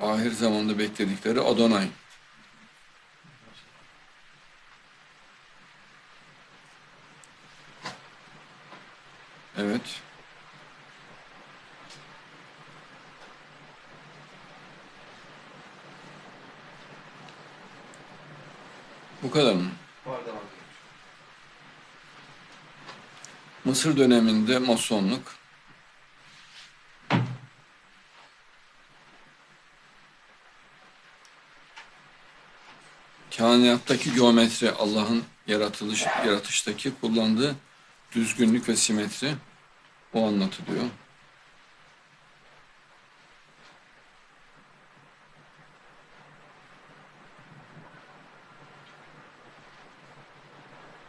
ahir zamanda bekledikleri Adonay. Evet. Bu kadar mı? Mısır döneminde masonluk kainattaki geometri Allah'ın yaratılış yaratıştaki kullandığı düzgünlük ve simetri o anlatılıyor.